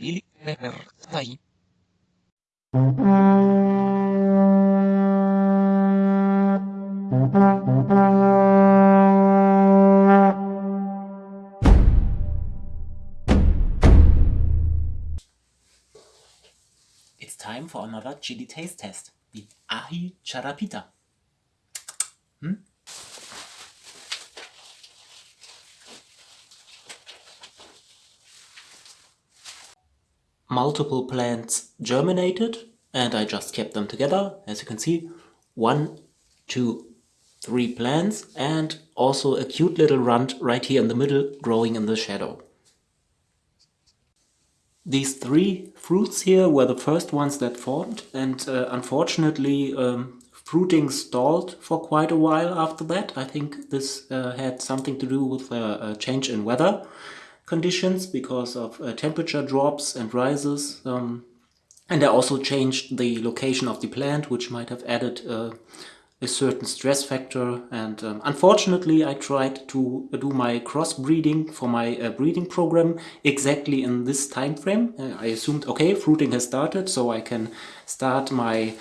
It's time for another chili taste test, the Aji Charapita. Hmm? Multiple plants germinated and I just kept them together. As you can see, one, two, three plants and also a cute little runt right here in the middle growing in the shadow. These three fruits here were the first ones that formed and uh, unfortunately um, fruiting stalled for quite a while after that. I think this uh, had something to do with uh, a change in weather conditions because of uh, temperature drops and rises. Um, and I also changed the location of the plant, which might have added uh, a certain stress factor and um, unfortunately I tried to do my crossbreeding for my uh, breeding program exactly in this time frame. Uh, I assumed okay fruiting has started so I can start my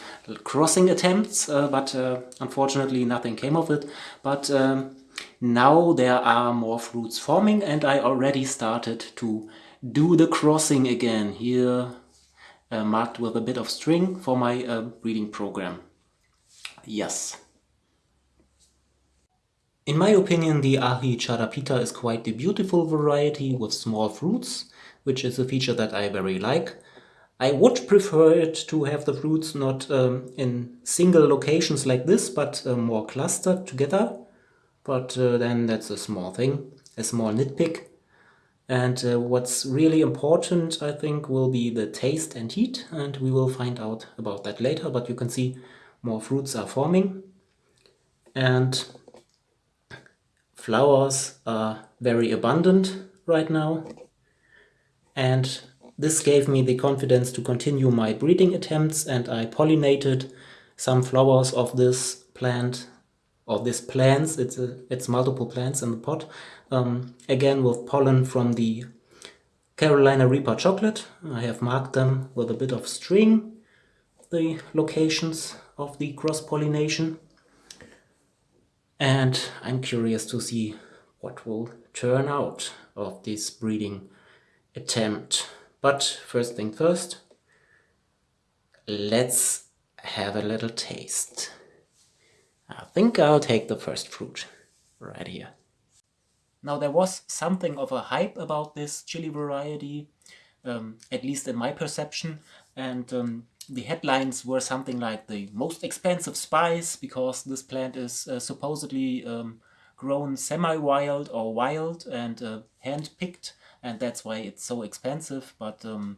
crossing attempts uh, but uh, unfortunately nothing came of it but um, now there are more fruits forming and I already started to do the crossing again here uh, marked with a bit of string for my uh, breeding program. Yes. In my opinion, the Aji Charapita is quite the beautiful variety with small fruits, which is a feature that I very like. I would prefer it to have the fruits not um, in single locations like this, but uh, more clustered together. But uh, then that's a small thing, a small nitpick. And uh, what's really important, I think, will be the taste and heat, and we will find out about that later. But you can see more fruits are forming and flowers are very abundant right now and this gave me the confidence to continue my breeding attempts and I pollinated some flowers of this plant of this plants it's a, it's multiple plants in the pot um, again with pollen from the Carolina Reaper chocolate I have marked them with a bit of string the locations of the cross-pollination and I'm curious to see what will turn out of this breeding attempt. But first thing first, let's have a little taste. I think I'll take the first fruit right here. Now there was something of a hype about this chili variety, um, at least in my perception, and um, the headlines were something like the most expensive spice because this plant is uh, supposedly um, grown semi-wild or wild and uh, hand-picked and that's why it's so expensive but um,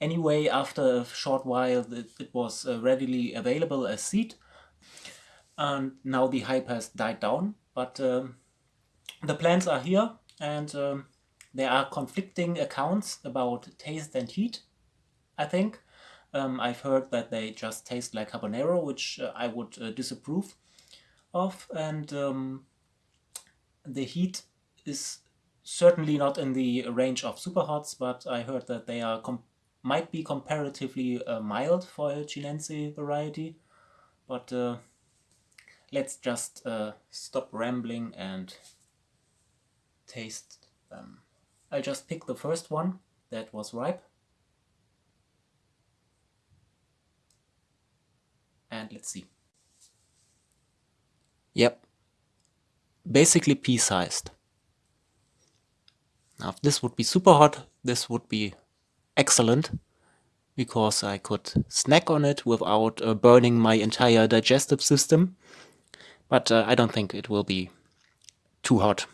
anyway after a short while it, it was uh, readily available as seed and now the hype has died down but um, the plants are here and um, there are conflicting accounts about taste and heat I think um, I've heard that they just taste like habanero, which uh, I would uh, disapprove of. And um, the heat is certainly not in the range of super hots, but I heard that they are might be comparatively uh, mild for a Chinense variety. But uh, let's just uh, stop rambling and taste them. I'll just pick the first one that was ripe. and let's see. Yep, basically pea-sized. Now if this would be super hot, this would be excellent because I could snack on it without uh, burning my entire digestive system. But uh, I don't think it will be too hot.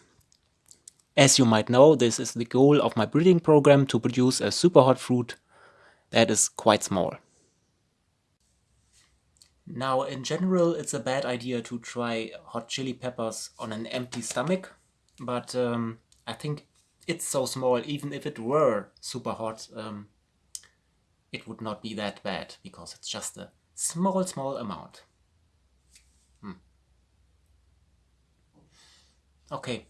As you might know, this is the goal of my breeding program to produce a super hot fruit that is quite small. Now, in general, it's a bad idea to try hot chili peppers on an empty stomach, but um, I think it's so small, even if it were super hot, um, it would not be that bad, because it's just a small, small amount. Okay,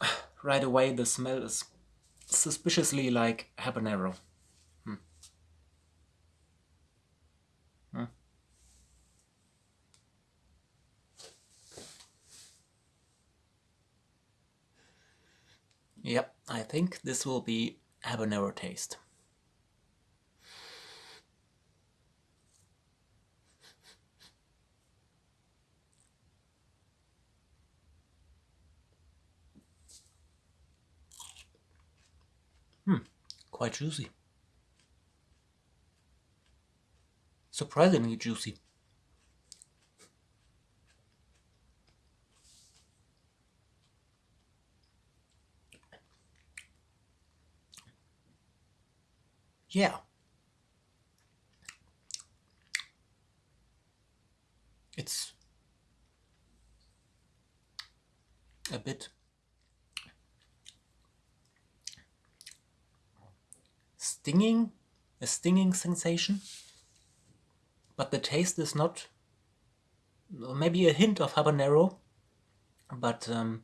right away the smell is suspiciously like habanero. Hmm. Hmm. Yep, I think this will be habanero taste. Hmm, quite juicy. Surprisingly juicy. Yeah. It's a bit stinging, a stinging sensation, but the taste is not, maybe a hint of habanero, but um,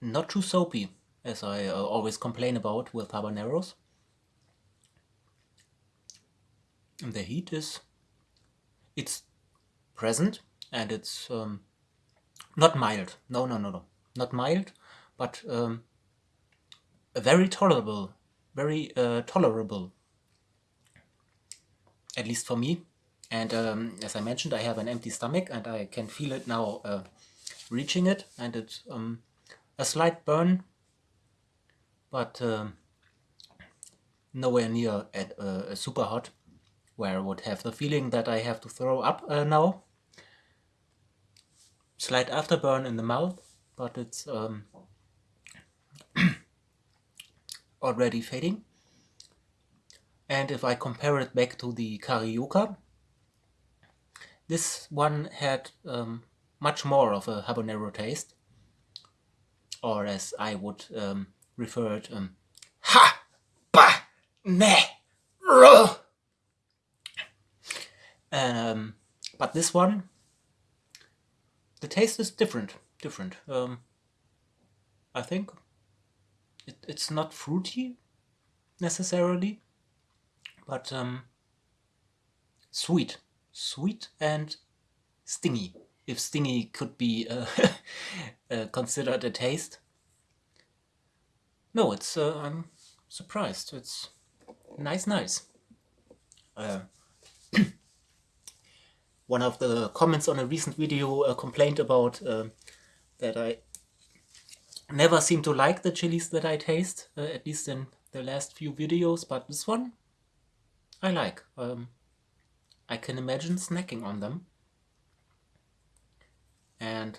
not too soapy, as I uh, always complain about with habaneros. And the heat is, it's present and it's um, not mild. No, no, no, no, not mild, but um, very tolerable, very uh, tolerable, at least for me. And um, as I mentioned, I have an empty stomach and I can feel it now uh, reaching it and it's um, a slight burn, but um, nowhere near at uh, super hot, where I would have the feeling that I have to throw up uh, now. Slight afterburn in the mouth, but it's um, already fading. And if I compare it back to the Carioca, this one had um, much more of a habanero taste, or as I would um, refer it, um, ha ba ne ro. Um, but this one, the taste is different. Different. Um, I think it, it's not fruity necessarily, but um, sweet, sweet and stingy. If stingy could be uh, uh, considered a taste. No, it's uh, I'm surprised. It's nice, nice. Uh, one of the comments on a recent video uh, complained about uh, that I never seem to like the chilies that I taste, uh, at least in the last few videos, but this one I like. Um, I can imagine snacking on them. And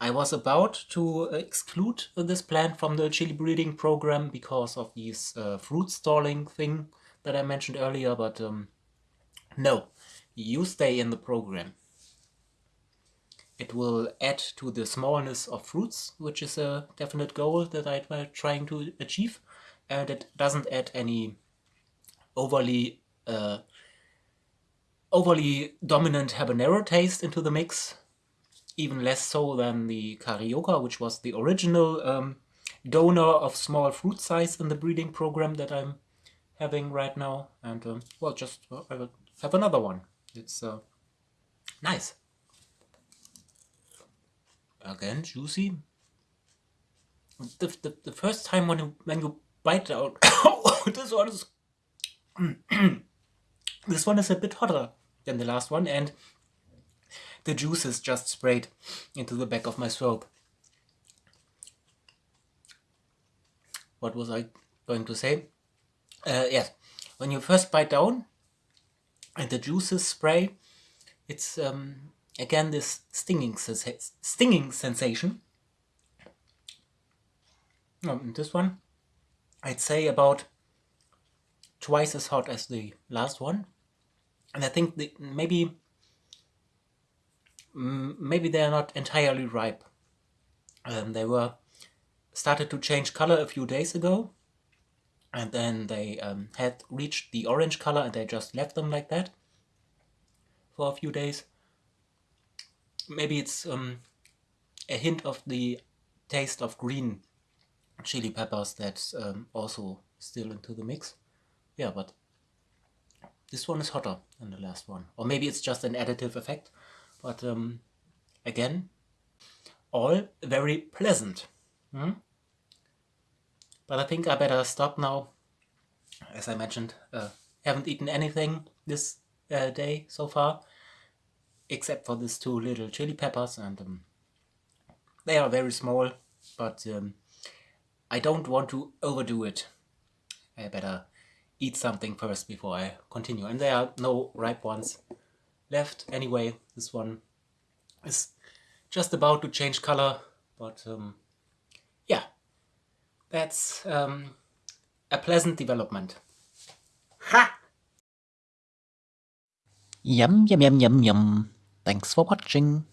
I was about to exclude this plant from the chili breeding program because of this uh, fruit stalling thing that I mentioned earlier, but um, no, you stay in the program. It will add to the smallness of fruits, which is a definite goal that I'm trying to achieve. And it doesn't add any overly uh, overly dominant habanero taste into the mix. Even less so than the Carioca, which was the original um, donor of small fruit size in the breeding program that I'm having right now. And um, well, just uh, I will have another one. It's uh, nice again juicy. The, the, the first time when you, when you bite out, this one is this one is a bit hotter than the last one and the juice is just sprayed into the back of my throat. What was I going to say? Uh, yes, when you first bite down and the juices spray, it's um, again this stinging, stinging sensation. This one, I'd say about twice as hot as the last one. And I think the, maybe maybe they are not entirely ripe. Um, they were started to change color a few days ago and then they um, had reached the orange color and they just left them like that for a few days maybe it's um, a hint of the taste of green chili peppers that's um, also still into the mix. Yeah, but this one is hotter than the last one. Or maybe it's just an additive effect. But um, again, all very pleasant. Hmm? But I think I better stop now. As I mentioned, uh, haven't eaten anything this uh, day so far. Except for these two little chili peppers and um, they are very small. But um, I don't want to overdo it. I better eat something first before I continue. And there are no ripe ones left. Anyway, this one is just about to change color. But um, yeah, that's um, a pleasant development. Ha! Yum, yum, yum, yum, yum. Thanks for watching.